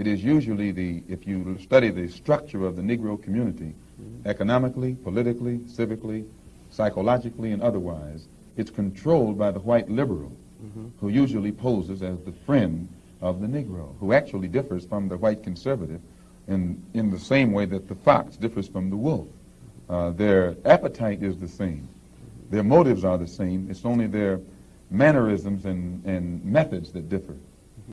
it is usually the, if you study the structure of the Negro community, mm-hmm. economically, politically, civically, psychologically, and otherwise, it's controlled by the white liberal, mm-hmm. who usually poses as the friend of the Negro, who actually differs from the white conservative in, in the same way that the fox differs from the wolf. Uh, their appetite is the same. Their motives are the same. It's only their mannerisms and, and methods that differ.